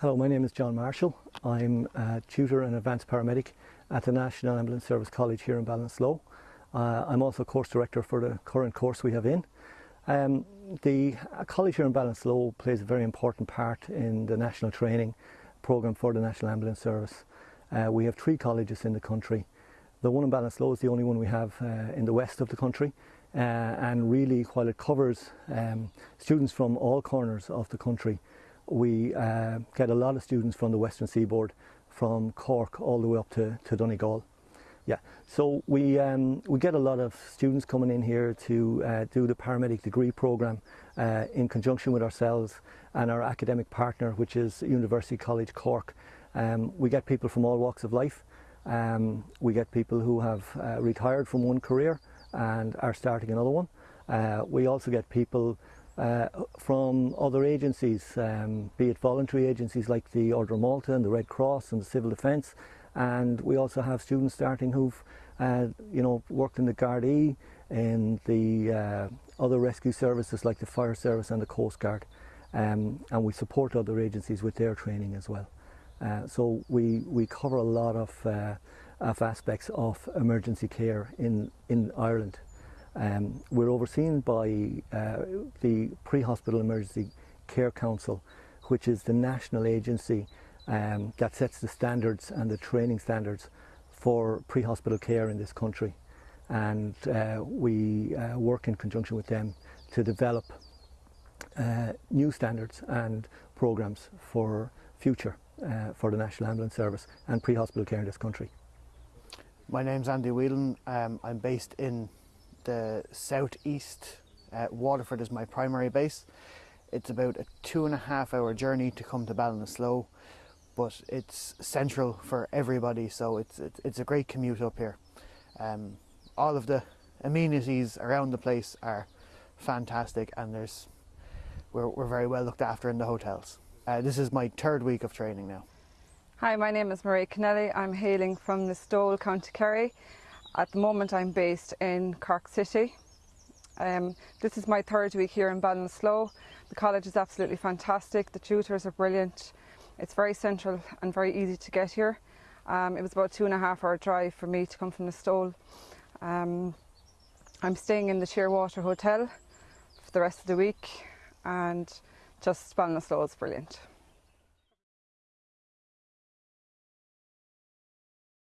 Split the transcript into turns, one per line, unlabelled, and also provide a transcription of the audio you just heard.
Hello, my name is John Marshall. I'm a tutor and advanced paramedic at the National Ambulance Service College here in Ballinasloe. Uh, I'm also course director for the current course we have in. Um, the college here in Ballinasloe plays a very important part in the national training programme for the National Ambulance Service. Uh, we have three colleges in the country. The one in Ballinasloe is the only one we have uh, in the west of the country uh, and really while it covers um, students from all corners of the country we uh, get a lot of students from the western seaboard from Cork all the way up to, to Donegal. Yeah, so we, um, we get a lot of students coming in here to uh, do the paramedic degree programme uh, in conjunction with ourselves and our academic partner which is University College Cork. Um, we get people from all walks of life. Um, we get people who have uh, retired from one career and are starting another one. Uh, we also get people uh, from other agencies, um, be it voluntary agencies like the Order of Malta and the Red Cross and the Civil Defence, and we also have students starting who've uh, you know worked in the Gardaí, and the uh, other rescue services like the Fire Service and the Coast Guard, um, and we support other agencies with their training as well. Uh, so we, we cover a lot of, uh, of aspects of emergency care in, in Ireland. Um, we're overseen by uh, the Pre-Hospital Emergency Care Council, which is the national agency um, that sets the standards and the training standards for pre-hospital care in this country. And uh, we uh, work in conjunction with them to develop uh, new standards and programs for future uh, for the National Ambulance Service and pre-hospital care in this country.
My name's Andy Whelan. Um, I'm based in the southeast. Uh, Waterford is my primary base. It's about a two and a half hour journey to come to Ballinasloe, but it's central for everybody, so it's, it's, it's a great commute up here. Um, all of the amenities around the place are fantastic and there's we're, we're very well looked after in the hotels. Uh, this is my third week of training now.
Hi, my name is Marie Kennelly. I'm hailing from Listowel, County Kerry. At the moment I'm based in Cork City. Um, this is my third week here in Ballinasloe. The college is absolutely fantastic. The tutors are brilliant. It's very central and very easy to get here. Um, it was about two and a half hour drive for me to come from Listowel. Um, I'm staying in the Shearwater Hotel for the rest of the week and just Ballinasloe is brilliant.